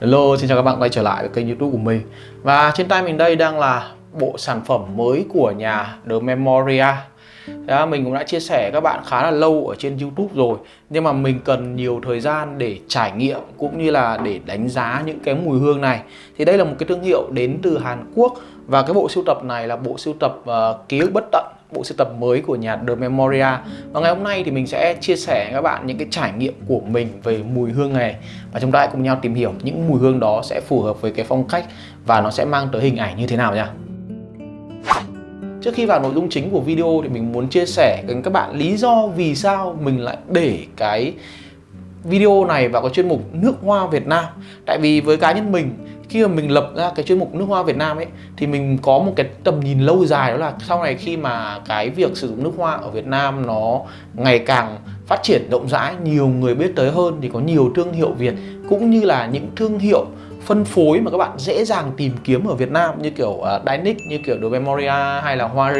Hello, xin chào các bạn quay trở lại với kênh youtube của mình. Và trên tay mình đây đang là bộ sản phẩm mới của nhà The Memoria. Đó, Mình cũng đã chia sẻ các bạn khá là lâu ở trên youtube rồi Nhưng mà mình cần nhiều thời gian để trải nghiệm cũng như là để đánh giá những cái mùi hương này. Thì đây là một cái thương hiệu đến từ Hàn Quốc Và cái bộ sưu tập này là bộ sưu tập uh, ký ức bất tận bộ sưu tập mới của nhà The Memoria. Và ngày hôm nay thì mình sẽ chia sẻ với các bạn những cái trải nghiệm của mình về mùi hương này. Và chúng ta hãy cùng nhau tìm hiểu những mùi hương đó sẽ phù hợp với cái phong cách và nó sẽ mang tới hình ảnh như thế nào nha Trước khi vào nội dung chính của video thì mình muốn chia sẻ với các bạn lý do vì sao mình lại để cái video này vào cái chuyên mục nước hoa Việt Nam. Tại vì với cá nhân mình khi mà mình lập ra cái chuyên mục nước hoa Việt Nam ấy thì mình có một cái tầm nhìn lâu dài đó là sau này khi mà cái việc sử dụng nước hoa ở Việt Nam nó ngày càng phát triển rộng rãi nhiều người biết tới hơn thì có nhiều thương hiệu Việt cũng như là những thương hiệu phân phối mà các bạn dễ dàng tìm kiếm ở Việt Nam như kiểu à, uh, Dynic, như kiểu The Memoria hay là Hoa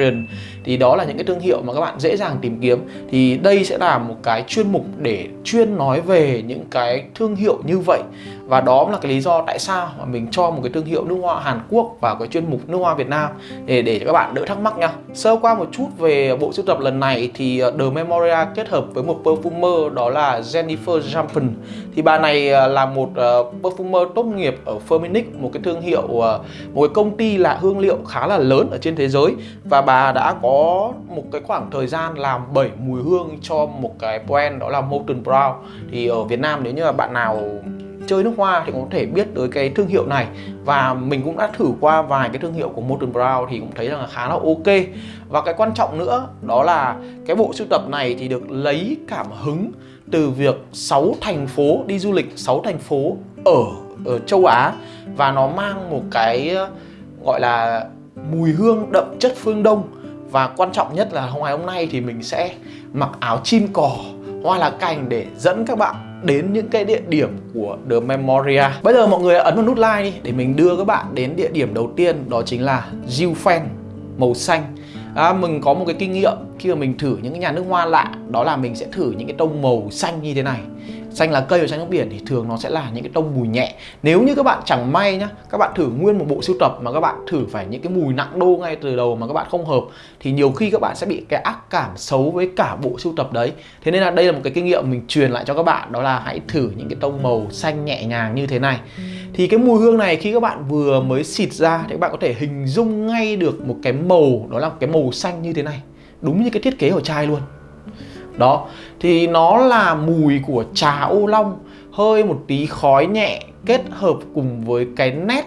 thì đó là những cái thương hiệu mà các bạn dễ dàng tìm kiếm. Thì đây sẽ là một cái chuyên mục để chuyên nói về những cái thương hiệu như vậy và đó là cái lý do tại sao mà mình cho một cái thương hiệu nước hoa Hàn Quốc vào cái chuyên mục nước hoa Việt Nam. Để để cho các bạn đỡ thắc mắc nha. Sơ qua một chút về bộ sưu tập lần này thì ờ, The Memoria kết hợp với một perfumer đó là Jennifer Jampen thì bà này ờ, là một ờ, perfumer tốt nghiệp ở Firmenich một cái thương hiệu một cái công ty là hương liệu khá là lớn ở trên thế giới. Và bà đã có một cái khoảng thời gian làm 7 mùi hương cho một cái brand đó là Molten Brown. Thì ở Việt Nam nếu như là bạn nào chơi nước hoa thì cũng có thể biết tới cái thương hiệu này. Và mình cũng đã thử qua vài cái thương hiệu của Molten Brown thì cũng thấy rằng là khá là ok. Và cái quan trọng nữa, đó là cái bộ sưu tập này thì được lấy cảm hứng từ việc 6 thành phố đi du lịch 6 thành phố ở ở châu Á. Và nó mang một cái ờ, gọi là mùi hương đậm chất phương Đông. Và quan trọng nhất là hôm ngày hôm nay thì mình sẽ mặc áo chim cỏ hoa lá cành để dẫn các bạn đến những cái địa điểm của The Memoria. Bây giờ mọi người ấn vào nút like đi để mình đưa các bạn đến địa điểm đầu tiên đó chính là Gilfen màu xanh. À, Mình có một cái kinh nghiệm khi mà mình thử những cái nhà nước hoa lạ đó là mình sẽ thử những cái tông màu xanh như thế này xanh lá cây và xanh nước biển thì thường nó sẽ là những cái tông mùi nhẹ. Nếu như các bạn chẳng may nhá các bạn thử nguyên một bộ sưu tập mà các bạn thử phải những cái mùi nặng đô ngay từ đầu mà các bạn không hợp thì nhiều khi các bạn sẽ bị cái ác cảm xấu với cả bộ sưu tập đấy. Thế nên là đây là một cái kinh nghiệm mình truyền lại cho các bạn đó là hãy thử những cái tông màu xanh nhẹ nhàng như thế này. Thì cái mùi hương này khi các bạn vừa mới xịt ra thì các bạn có thể hình dung ngay được một cái màu đó là một cái màu xanh như thế này. Đúng như cái thiết kế của chai luôn đó thì nó là mùi của trà ô long hơi một tí khói nhẹ kết hợp cùng với cái nét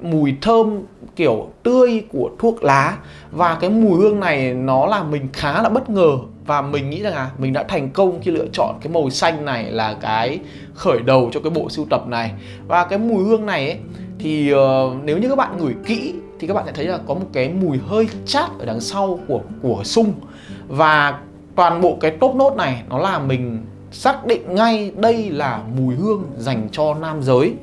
mùi thơm kiểu tươi của thuốc lá. Và cái mùi hương này nó làm mình khá là bất ngờ và mình nghĩ rằng là mình đã thành công khi lựa chọn cái màu xanh này là cái khởi đầu cho cái bộ sưu tập này. Và cái mùi hương này ấy, thì uh, nếu như các bạn ngửi kỹ thì các bạn sẽ thấy là có một cái mùi hơi chát ở đằng sau của của sung. Và toàn bộ cái top nốt này nó làm mình xác định ngay đây là mùi hương dành cho nam giới.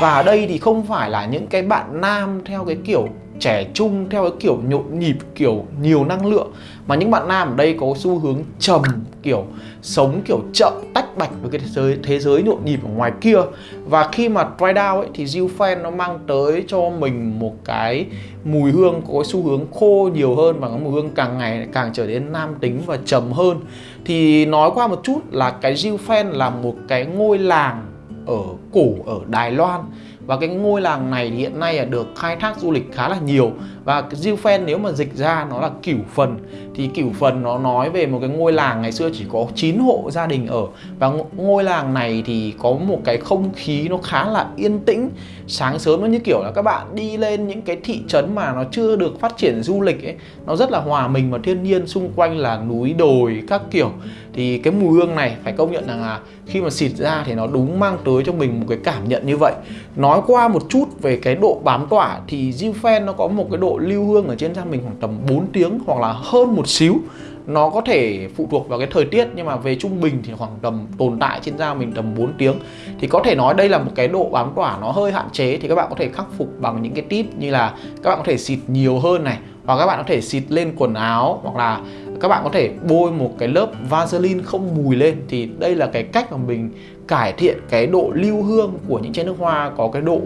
Và ở đây thì không phải là những cái bạn nam theo cái kiểu trẻ trung theo cái kiểu nhộn nhịp, kiểu nhiều năng lượng. Mà những bạn nam ở đây có xu hướng trầm, kiểu sống kiểu chậm, tách bạch với cái thế giới thế giới nhộn nhịp ở ngoài kia. Và khi mà dry down ấy, thì Zilfen nó mang tới cho mình một cái mùi hương có xu hướng khô nhiều hơn và cái mùi hương càng ngày càng trở nên nam tính và trầm hơn. Thì nói qua một chút là cái Zilfen là một cái ngôi làng ở cổ ở Đài Loan và cái ngôi làng này thì hiện nay là được khai thác du lịch khá là nhiều. Và Zilfen nếu mà dịch ra nó là cửu phần. Thì cửu phần nó nói về một cái ngôi làng ngày xưa chỉ có 9 hộ gia đình ở. Và ngôi làng này thì có một cái không khí nó khá là yên tĩnh. Sáng sớm nó như kiểu là các bạn đi lên những cái thị trấn mà nó chưa được phát triển du lịch ấy. Nó rất là hòa mình vào thiên nhiên xung quanh là núi đồi các kiểu thì cái mùi hương này, phải công nhận rằng là khi mà xịt ra thì nó đúng mang tới cho mình một cái cảm nhận như vậy. Nói qua một chút về cái độ bám tỏa thì Zilfen nó có một cái độ lưu hương ở trên da mình khoảng tầm 4 tiếng hoặc là hơn một xíu. Nó có thể phụ thuộc vào cái thời tiết nhưng mà về trung bình thì khoảng tầm tồn tại trên da mình tầm 4 tiếng. Thì có thể nói đây là một cái độ bám tỏa nó hơi hạn chế thì các bạn có thể khắc phục bằng những cái tip như là các bạn có thể xịt nhiều hơn này, hoặc các bạn có thể xịt lên quần áo hoặc là các bạn có thể bôi một cái lớp Vaseline không mùi lên thì đây là cái cách mà mình cải thiện cái độ lưu hương của những chai nước hoa có cái độ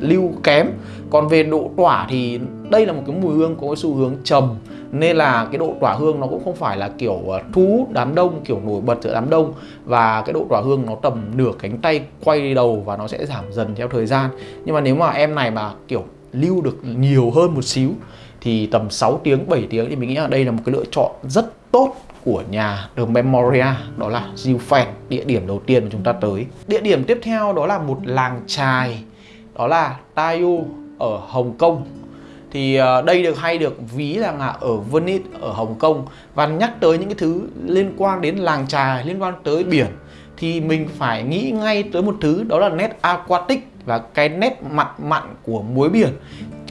lưu kém. Còn về độ tỏa thì đây là một cái mùi hương có cái xu hướng trầm, nên là cái độ tỏa hương nó cũng không phải là kiểu thú thu hút đám đông, kiểu nổi bật giữa đám đông. Và cái độ tỏa hương nó tầm nửa cánh tay quay đầu và nó sẽ giảm dần theo thời gian. Nhưng mà nếu mà em này mà, kiểu, lưu được nhiều hơn một xíu thì tầm 6 tiếng 7 tiếng thì mình nghĩ là đây là một cái lựa chọn rất tốt của nhà The Memoria, đó là Zilfen địa điểm đầu tiên mà chúng ta tới. Địa điểm tiếp theo đó là một làng trài đó là Tayu ở Hồng Kông. Thì ờ, đây được hay được ví là ở Venice, ở Hồng Kông. Và nhắc tới những cái thứ liên quan đến làng trài liên quan tới biển, thì mình phải nghĩ ngay tới một thứ, đó là nét aquatic và cái nét mặn mặn của muối biển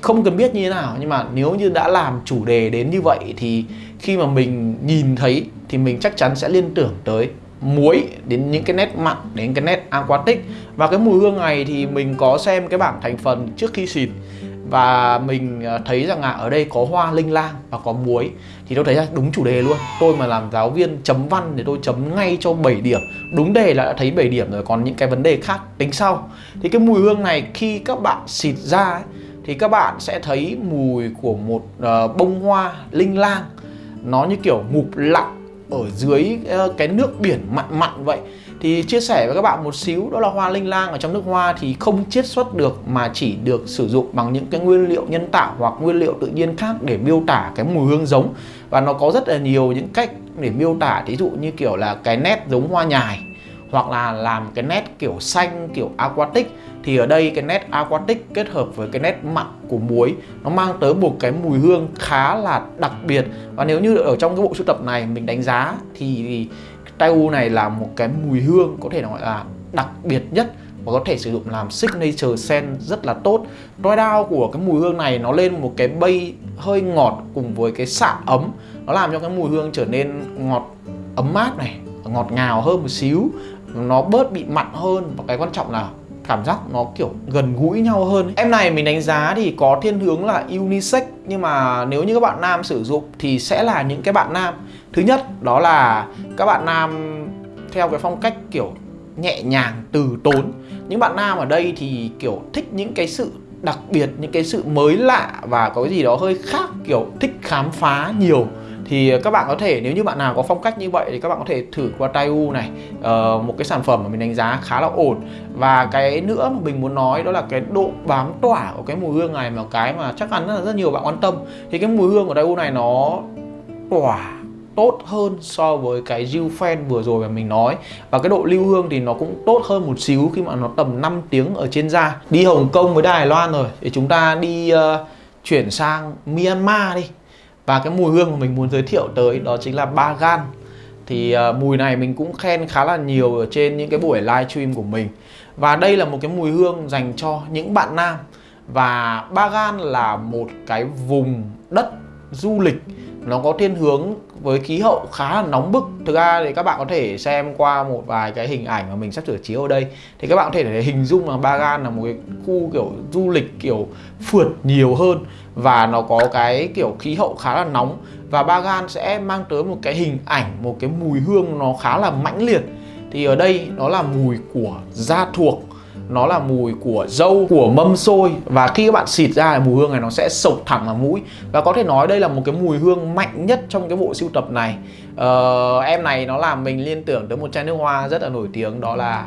không cần biết như thế nào nhưng mà nếu như đã làm chủ đề đến như vậy thì khi mà mình nhìn thấy thì mình chắc chắn sẽ liên tưởng tới muối đến những cái nét mặn đến cái nét aquatic. Và cái mùi hương này thì mình có xem cái bảng thành phần trước khi xịt. Và mình ờ, thấy rằng là ở đây có hoa linh lang và có muối. Thì tôi thấy là đúng chủ đề luôn. Tôi mà làm giáo viên chấm văn thì tôi chấm ngay cho 7 điểm. Đúng đề là đã thấy 7 điểm rồi còn những cái vấn đề khác tính sau. Thì cái mùi hương này khi các bạn xịt ra ấy, thì các bạn sẽ thấy mùi của một uh, bông hoa linh lang. Nó như kiểu ngụp lặng ở dưới uh, cái nước biển mặn mặn vậy. Thì chia sẻ với các bạn một xíu đó là hoa linh lang ở trong nước hoa thì không chiết xuất được mà chỉ được sử dụng bằng những cái nguyên liệu nhân tạo hoặc nguyên liệu tự nhiên khác để miêu tả cái mùi hương giống. Và nó có rất là nhiều những cách để miêu tả ví dụ như kiểu là cái nét giống hoa nhài hoặc là làm cái nét kiểu xanh kiểu aquatic thì ở đây cái nét aquatic kết hợp với cái nét mặn của muối nó mang tới một cái mùi hương khá là đặc biệt. Và nếu như ở trong cái bộ sưu tập này mình đánh giá thì Taiu này là một cái mùi hương có thể nói là đặc biệt nhất và có thể sử dụng làm signature scent rất là tốt. Dry down của cái mùi hương này nó lên một cái bay hơi ngọt cùng với cái xạ ấm. Nó làm cho cái mùi hương trở nên ngọt ấm mát này, ngọt ngào hơn một xíu. Nó bớt bị mặn hơn. Và cái quan trọng là cảm giác nó kiểu gần gũi nhau hơn ấy. Em này mình đánh giá thì có thiên hướng là unisex. Nhưng mà nếu như các bạn nam sử dụng thì sẽ là những cái bạn nam. Thứ nhất, đó là các bạn nam theo cái phong cách kiểu nhẹ nhàng, từ tốn. Những bạn nam ở đây thì kiểu thích những cái sự đặc biệt, những cái sự mới lạ và có cái gì đó hơi khác, kiểu thích khám phá nhiều thì ờ, các bạn có thể nếu như bạn nào có phong cách như vậy thì các bạn có thể thử qua Taiu này uh, một cái sản phẩm mà mình đánh giá khá là ổn. Và cái nữa mà mình muốn nói đó là cái độ bám tỏa của cái mùi hương này mà cái mà chắc chắn là rất nhiều bạn quan tâm. Thì cái mùi hương của Taiu này nó tỏa tốt hơn so với cái Gilfen vừa rồi mà mình nói. Và cái độ lưu hương thì nó cũng tốt hơn một xíu khi mà nó tầm 5 tiếng ở trên da. Đi Hồng Kông với Đài Loan rồi thì chúng ta đi uh, chuyển sang Myanmar đi và cái mùi hương mà mình muốn giới thiệu tới đó chính là Bagan thì uh, mùi này mình cũng khen khá là nhiều ở trên những cái buổi live stream của mình. Và đây là một cái mùi hương dành cho những bạn nam. Và Bagan là một cái vùng đất du lịch nó có thiên hướng với khí hậu khá là nóng bức. Thực ra thì các bạn có thể xem qua một vài cái hình ảnh mà mình sắp sửa chiếu ở đây. Thì các bạn có thể để hình dung là Bagan là một cái khu kiểu du lịch kiểu phượt nhiều hơn và nó có cái kiểu khí hậu khá là nóng. Và Bagan sẽ mang tới một cái hình ảnh, một cái mùi hương nó khá là mãnh liệt. Thì ở đây nó là mùi của da thuộc nó là mùi của dâu của mâm xôi. Và khi các bạn xịt ra mùi hương này nó sẽ sộc thẳng vào mũi. Và có thể nói đây là một cái mùi hương mạnh nhất trong cái bộ sưu tập này. Ờ, em này nó làm mình liên tưởng tới một chai nước hoa rất là nổi tiếng. Đó là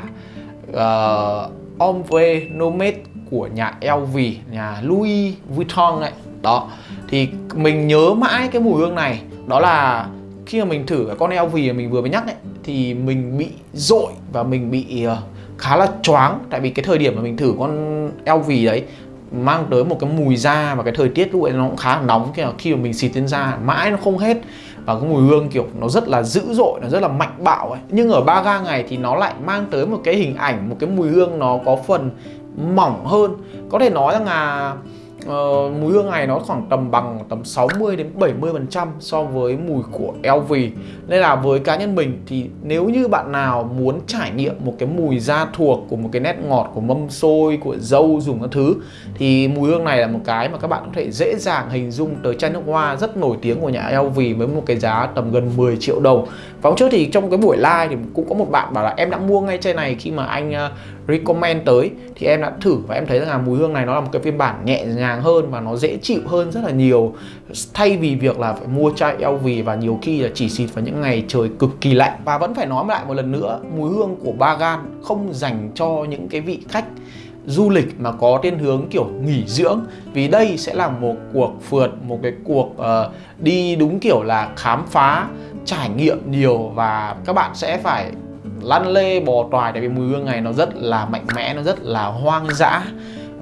ờ, uh, Ombre Nomade của nhà LV nhà Louis Vuitton này đó. Thì mình nhớ mãi cái mùi hương này. Đó là khi mà mình thử cái con LV mà mình vừa mới nhắc ấy thì mình bị dội và mình bị uh, khá là choáng. Tại vì cái thời điểm mà mình thử con LV đấy mang tới một cái mùi da và cái thời tiết lúc ấy nó cũng khá là nóng. Khi mà, khi mà mình xịt lên da mãi nó không hết. Và cái mùi hương kiểu nó rất là dữ dội nó rất là mạnh bạo ấy. Nhưng ở ba ga ngày thì nó lại mang tới một cái hình ảnh một cái mùi hương nó có phần mỏng hơn. Có thể nói rằng là Ờ, uh, mùi hương này nó khoảng tầm bằng tầm 60 đến 70 phần trăm so với mùi của LV nên là với cá nhân mình thì nếu như bạn nào muốn trải nghiệm một cái mùi da thuộc của một cái nét ngọt của mâm xôi của dâu dùng các thứ thì mùi hương này là một cái mà các bạn có thể dễ dàng hình dung tới chai nước hoa rất nổi tiếng của nhà LV với một cái giá tầm gần 10 triệu đồng và hôm trước thì trong cái buổi live thì cũng có một bạn bảo là em đã mua ngay chai này khi mà anh uh, recommend tới. Thì em đã thử và em thấy rằng là mùi hương này nó là một cái phiên bản nhẹ nhàng hơn và nó dễ chịu hơn rất là nhiều. Thay vì việc là phải mua chai LV và nhiều khi là chỉ xịt vào những ngày trời cực kỳ lạnh. Và vẫn phải nói lại một lần nữa mùi hương của Bagan không dành cho những cái vị khách du lịch mà có thiên hướng kiểu nghỉ dưỡng. Vì đây sẽ là một cuộc phượt một cái cuộc uh, đi đúng kiểu là khám phá trải nghiệm nhiều và các bạn sẽ phải lăn lê bò toài tại vì mùi hương này nó rất là mạnh mẽ nó rất là hoang dã.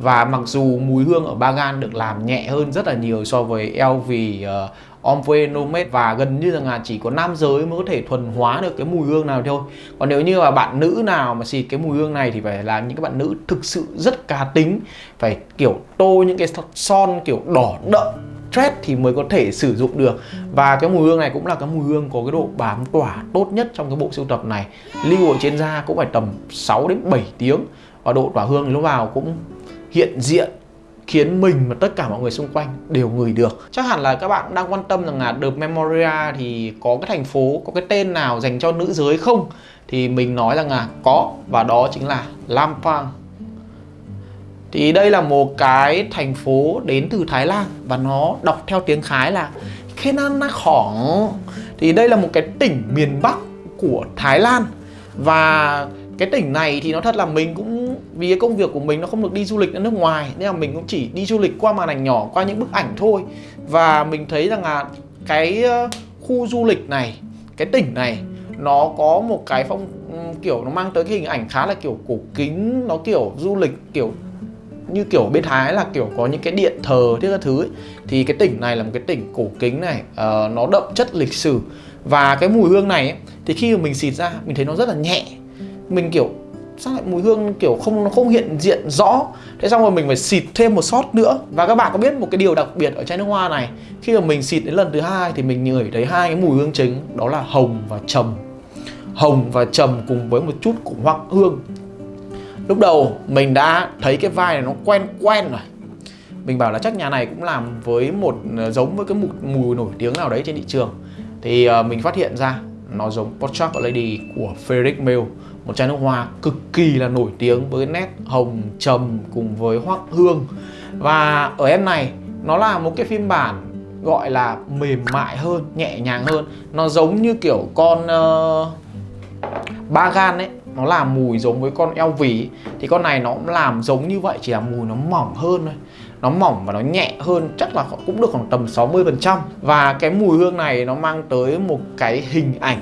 Và mặc dù mùi hương ở Bagan được làm nhẹ hơn rất là nhiều so với LV uh, ờ, Ombre Nomade và gần như rằng là chỉ có nam giới mới có thể thuần hóa được cái mùi hương nào thôi. Còn nếu như mà bạn nữ nào mà xịt cái mùi hương này thì phải là những các bạn nữ thực sự rất cá tính phải kiểu tô những cái son kiểu đỏ đậm stress thì mới có thể sử dụng được. Và cái mùi hương này cũng là cái mùi hương có cái độ bám tỏa tốt nhất trong cái bộ sưu tập này. Lưu ở trên da cũng phải tầm 6 đến 7 tiếng. Và độ tỏa hương lúc vào cũng hiện diện, khiến mình và tất cả mọi người xung quanh đều ngửi được. Chắc hẳn là các bạn đang quan tâm rằng là The Memoria thì có cái thành phố, có cái tên nào dành cho nữ giới không? Thì mình nói rằng là có, và đó chính là Lampang thì đây là một cái thành phố đến từ Thái Lan và nó đọc theo tiếng Khái là Khenanakhong thì đây là một cái tỉnh miền Bắc của Thái Lan. Và cái tỉnh này thì nó thật là mình cũng, vì cái công việc của mình nó không được đi du lịch ở nước ngoài, nên là mình cũng chỉ đi du lịch qua màn ảnh nhỏ, qua những bức ảnh thôi. Và mình thấy rằng là cái ờ, khu du lịch này, cái tỉnh này, nó có một cái phong kiểu nó mang tới cái hình ảnh khá là kiểu cổ kính, nó kiểu du lịch kiểu như kiểu bên Thái là kiểu có những cái điện thờ thế các thứ ấy. thì cái tỉnh này là một cái tỉnh cổ kính này uh, nó đậm chất lịch sử. Và cái mùi hương này ấy, thì khi mà mình xịt ra mình thấy nó rất là nhẹ. Mình kiểu sao lại mùi hương kiểu không nó không hiện diện rõ? Thế xong rồi mình phải xịt thêm một sót nữa. Và các bạn có biết một cái điều đặc biệt ở chai nước hoa này khi mà mình xịt đến lần thứ hai thì mình ngửi thấy hai cái mùi hương chính đó là hồng và trầm. Hồng và trầm cùng với một chút của hoắc hương lúc đầu mình đã thấy cái vai này nó quen quen rồi. Mình bảo là chắc nhà này cũng làm với một ờ, giống với cái mùi, mùi nổi tiếng nào đấy trên thị trường. Thì uh, mình phát hiện ra nó giống Portrait Lady của Frederick Mill một chai nước hoa cực kỳ là nổi tiếng với nét hồng trầm cùng với hoác hương. Và ở em này nó là một cái phiên bản gọi là mềm mại hơn nhẹ nhàng hơn. Nó giống như kiểu con ờ, uh, Bagan ấy nó làm mùi giống với con eo vỉ thì con này nó cũng làm giống như vậy, chỉ là mùi nó mỏng hơn thôi. Nó mỏng và nó nhẹ hơn, chắc là cũng được khoảng tầm 60% và cái mùi hương này nó mang tới một cái hình ảnh.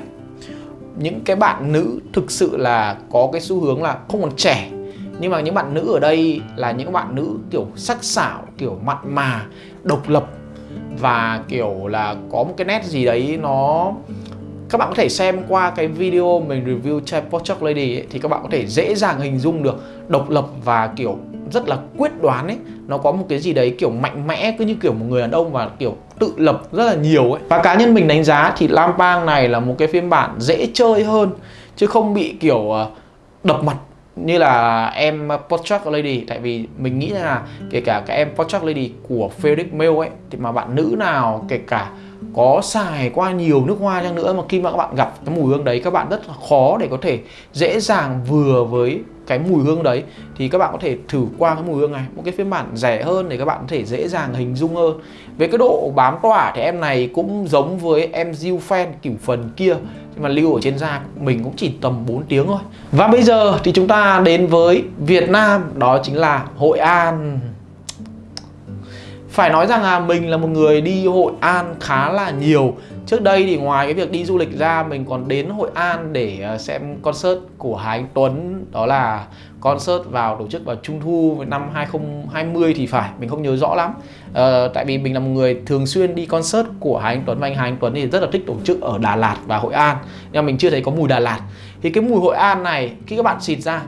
Những cái bạn nữ thực sự là có cái xu hướng là không còn trẻ. Nhưng mà những bạn nữ ở đây là những bạn nữ kiểu sắc sảo, kiểu mặn mà, độc lập. Và kiểu là có một cái nét gì đấy nó các bạn có thể xem qua cái video mình review chai Portrait Lady ấy, thì các bạn có thể dễ dàng hình dung được độc lập và kiểu rất là quyết đoán ấy. Nó có một cái gì đấy kiểu mạnh mẽ cứ như kiểu một người đàn ông và kiểu tự lập rất là nhiều ấy. Và cá nhân mình đánh giá thì Lampang này là một cái phiên bản dễ chơi hơn chứ không bị kiểu ờ, đập mặt như là em Portrait Lady tại vì mình nghĩ là kể cả các em Portrait Lady của Felix Mail ấy thì mà bạn nữ nào kể cả có xài qua nhiều nước hoa chăng nữa mà khi mà các bạn gặp cái mùi hương đấy, các bạn rất là khó để có thể dễ dàng vừa với cái mùi hương đấy. Thì các bạn có thể thử qua cái mùi hương này, một cái phiên bản rẻ hơn để các bạn có thể dễ dàng hình dung hơn. Về cái độ bám tỏa thì em này cũng giống với em diu Fan kiểu phần kia, nhưng mà lưu ở trên da mình cũng chỉ tầm 4 tiếng thôi. Và bây giờ thì chúng ta đến với Việt Nam, đó chính là Hội An phải nói rằng là mình là một người đi Hội An khá là nhiều. Trước đây thì ngoài cái việc đi du lịch ra mình còn đến Hội An để ờ, xem concert của Hà Anh Tuấn Đó là concert vào tổ chức vào Trung Thu năm 2020 thì phải, mình không nhớ rõ lắm. À, Tại vì mình là một người thường xuyên đi concert của Hà Anh Tuấn và anh Hà Anh Tuấn thì rất là thích tổ chức ở Đà Lạt và Hội An. Nhưng mà mình chưa thấy có mùi Đà Lạt. Thì cái mùi Hội An này khi các bạn xịt ra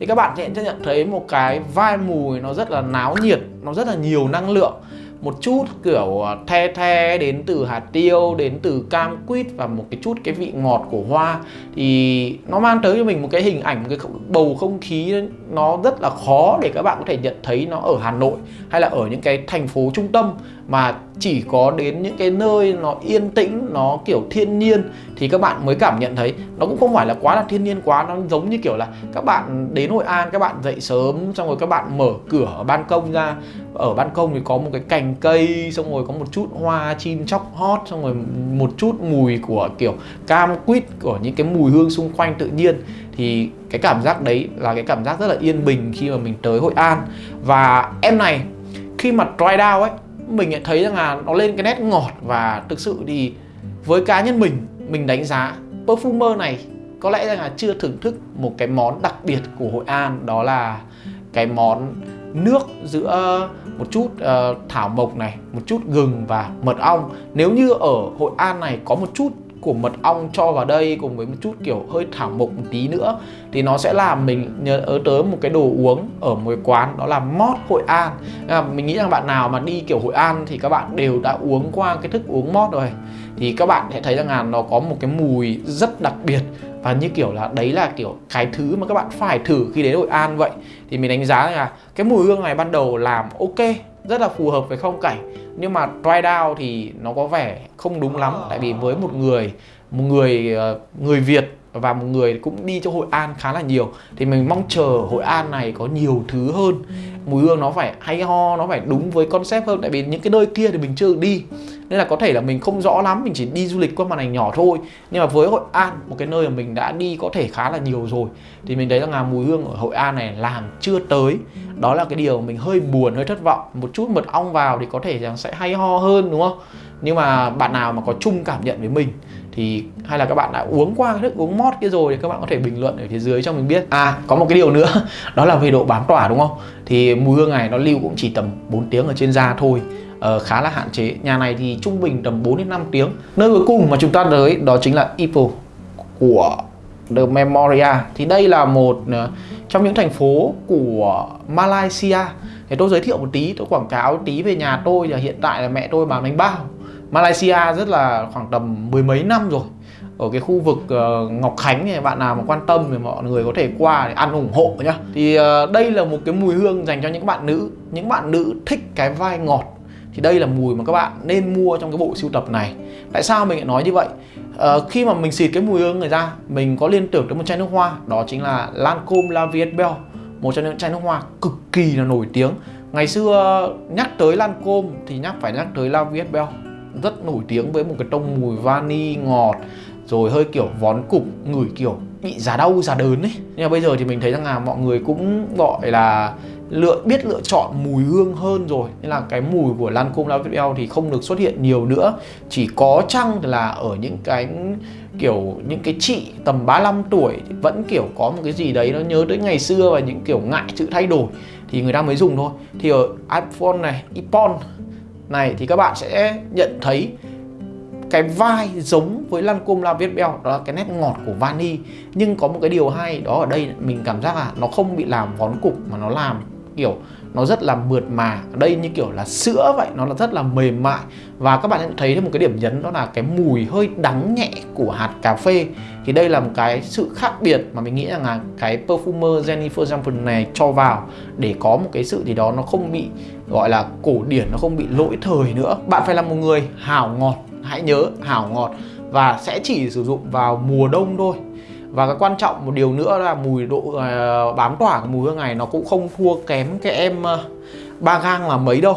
thì các bạn sẽ nhận thấy một cái vai mùi nó rất là náo nhiệt, nó rất là nhiều năng lượng một chút kiểu à, the the đến từ hạt tiêu, đến từ cam quýt và một cái chút cái vị ngọt của hoa. Thì nó mang tới cho mình một cái hình ảnh, một cái bầu không khí nó rất là khó để các bạn có thể nhận thấy nó ở Hà Nội hay là ở những cái thành phố trung tâm mà chỉ có đến những cái nơi nó yên tĩnh, nó kiểu thiên nhiên thì các bạn mới cảm nhận thấy. Nó cũng không phải là quá là thiên nhiên quá, nó giống như kiểu là các bạn đến Hội An, các bạn dậy sớm, xong rồi các bạn mở cửa ban công ra ở ban công thì có một cái cành cây, xong rồi có một chút hoa chim chóc hót, xong rồi một chút mùi của kiểu cam quýt, của những cái mùi hương xung quanh tự nhiên. Thì cái cảm giác đấy là cái cảm giác rất là yên bình khi mà mình tới Hội An. Và em này, khi mà dry down ấy, mình thấy rằng là nó lên cái nét ngọt và thực sự thì với cá nhân mình mình đánh giá perfumer này có lẽ rằng là chưa thưởng thức một cái món đặc biệt của Hội An, đó là cái món nước giữa một chút uh, thảo mộc này, một chút gừng và mật ong. Nếu như ở Hội An này có một chút của mật ong cho vào đây cùng với một chút kiểu hơi thảo mộc một tí nữa thì nó sẽ làm mình nhớ tới một cái đồ uống ở một quán đó là mót Hội An. À, mình nghĩ rằng bạn nào mà đi kiểu Hội An thì các bạn đều đã uống qua cái thức uống mót rồi. Thì các bạn sẽ thấy rằng là nó có một cái mùi rất đặc biệt và như kiểu là đấy là kiểu cái thứ mà các bạn phải thử khi đến Hội An vậy. Thì mình đánh giá là cái mùi hương này ban đầu làm ok, rất là phù hợp với phong cảnh. Nhưng mà dry down thì nó có vẻ không đúng lắm. Tại vì với một người một người ờ, người Việt và một người cũng đi cho Hội An khá là nhiều. Thì mình mong chờ Hội An này có nhiều thứ hơn. Mùi hương nó phải hay ho nó phải đúng với concept hơn. Tại vì những cái nơi kia thì mình chưa đi. Nên là có thể là mình không rõ lắm mình chỉ đi du lịch qua màn ảnh nhỏ thôi. Nhưng mà với Hội An một cái nơi mà mình đã đi có thể khá là nhiều rồi thì mình thấy rằng là mùi hương ở Hội An này làm chưa tới. Đó là cái điều mình hơi buồn hơi thất vọng. Một chút mật ong vào thì có thể rằng sẽ hay ho hơn đúng không nhưng mà bạn nào mà có chung cảm nhận với mình thì hay là các bạn đã uống qua cái thức uống mót kia rồi thì các bạn có thể bình luận ở phía dưới cho mình biết. À có một cái điều nữa đó là về độ bám tỏa đúng không? Thì mùi hương này nó lưu cũng chỉ tầm 4 tiếng ở trên da thôi. Ờ, khá là hạn chế. Nhà này thì trung bình tầm 4 đến 5 tiếng. Nơi cuối cùng mà chúng ta tới đó chính là Ipoh của The Memoria. Thì đây là một ờ, trong những thành phố của Malaysia. Thì tôi giới thiệu một tí tôi quảng cáo một tí về nhà tôi là hiện tại là mẹ tôi bán bánh bao. Malaysia rất là khoảng tầm mười mấy năm rồi. Ở cái khu vực uh, Ngọc Khánh này bạn nào mà quan tâm thì mọi người có thể qua để ăn ủng hộ nhá. Thì uh, đây là một cái mùi hương dành cho những bạn nữ. Những bạn nữ thích cái vai ngọt thì đây là mùi mà các bạn nên mua trong cái bộ sưu tập này. Tại sao mình lại nói như vậy? Uh, khi mà mình xịt cái mùi hương này ra mình có liên tưởng tới một chai nước hoa. Đó chính là Lancome La Vie Belle một trong những chai nước hoa cực kỳ là nổi tiếng. Ngày xưa nhắc tới Lancome thì nhắc phải nhắc tới La Vie Belle rất nổi tiếng với một cái tông mùi vani, ngọt, rồi hơi kiểu vón cục, ngửi kiểu bị giá đau, giá đớn ấy. Nhưng mà bây giờ thì mình thấy rằng là mọi người cũng gọi là lựa, biết lựa chọn mùi hương hơn rồi. Nên là cái mùi của Lancome La Vie thì không được xuất hiện nhiều nữa. Chỉ có chăng là ở những cái kiểu, những cái chị tầm 35 tuổi thì vẫn kiểu có một cái gì đấy nó nhớ tới ngày xưa và những kiểu ngại sự thay đổi thì người ta mới dùng thôi. Thì ở iPhone này iPhone này thì các bạn sẽ nhận thấy cái vai giống với Lancome La Viet Bell đó là cái nét ngọt của vani. Nhưng có một cái điều hay đó ở đây, mình cảm giác là nó không bị làm vón cục mà nó làm kiểu nó rất là mượt mà. Ở đây như kiểu là sữa vậy, nó là rất là mềm mại. Và các bạn thấy thêm một cái điểm nhấn, đó là cái mùi hơi đắng nhẹ của hạt cà phê. Thì đây là một cái sự khác biệt mà mình nghĩ rằng là cái perfumer Jennifer Johnson này cho vào để có một cái sự gì đó nó không bị gọi là cổ điển nó không bị lỗi thời nữa. Bạn phải là một người hảo ngọt hãy nhớ hảo ngọt và sẽ chỉ sử dụng vào mùa đông thôi. Và cái quan trọng một điều nữa là mùi độ uh, bám tỏa của mùi hương này nó cũng không thua kém cái em uh, ba gang là mấy đâu.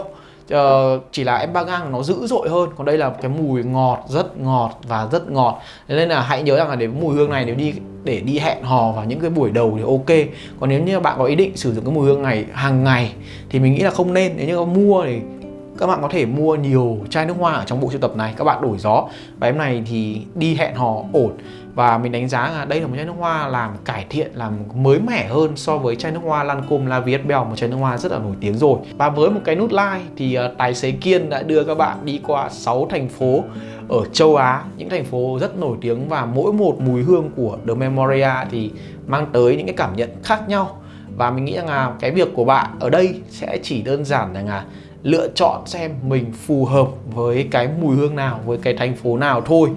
Uh, chỉ là em ba gang nó dữ dội hơn. Còn đây là cái mùi ngọt rất ngọt và rất ngọt. Nên là hãy nhớ rằng là để mùi hương này nếu đi để đi hẹn hò vào những cái buổi đầu thì ok. Còn nếu như bạn có ý định sử dụng cái mùi hương này hàng ngày thì mình nghĩ là không nên. Nếu như có mua thì các bạn có thể mua nhiều chai nước hoa ở trong bộ sưu tập này, các bạn đổi gió. Và em này thì đi hẹn hò ổn. Và mình đánh giá là đây là một chai nước hoa làm cải thiện, làm mới mẻ hơn so với chai nước hoa Lancome La Viet Bell, một chai nước hoa rất là nổi tiếng rồi. Và với một cái nút like thì ờ, tài xế Kiên đã đưa các bạn đi qua 6 thành phố ở châu Á, những thành phố rất nổi tiếng và mỗi một mùi hương của The Memoria thì mang tới những cái cảm nhận khác nhau. Và mình nghĩ rằng là cái việc của bạn ở đây sẽ chỉ đơn giản rằng là lựa chọn xem mình phù hợp với cái mùi hương nào, với cái thành phố nào thôi.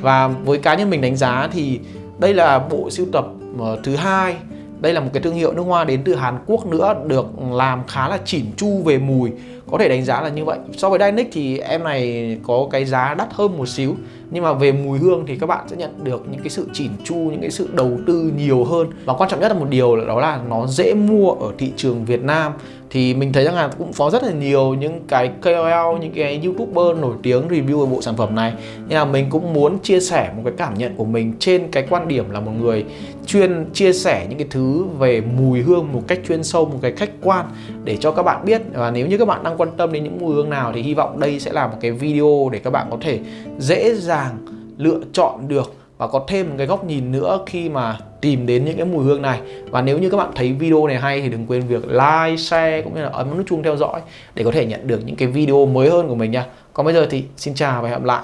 Và với cá nhân mình đánh giá thì đây là bộ sưu tập ờ, thứ hai. Đây là một cái thương hiệu nước hoa đến từ Hàn Quốc nữa, được làm khá là chỉn chu về mùi có thể đánh giá là như vậy. So với Dynic thì em này có cái giá đắt hơn một xíu. Nhưng mà về mùi hương thì các bạn sẽ nhận được những cái sự chỉn chu, những cái sự đầu tư nhiều hơn. Và quan trọng nhất là một điều là đó là nó dễ mua ở thị trường Việt Nam. Thì mình thấy rằng là cũng có rất là nhiều những cái KOL, những cái youtuber nổi tiếng review về bộ sản phẩm này. Nên là mình cũng muốn chia sẻ một cái cảm nhận của mình trên cái quan điểm là một người chuyên chia sẻ những cái thứ về mùi hương một cách chuyên sâu, một cái khách quan để cho các bạn biết. Và nếu như các bạn đang quan tâm đến những mùi hương nào thì hy vọng đây sẽ là một cái video để các bạn có thể dễ dàng lựa chọn được và có thêm một cái góc nhìn nữa khi mà tìm đến những cái mùi hương này. Và nếu như các bạn thấy video này hay thì đừng quên việc like, share cũng như là ấn nút chuông theo dõi để có thể nhận được những cái video mới hơn của mình nha. Còn bây giờ thì xin chào và hẹn gặp lại.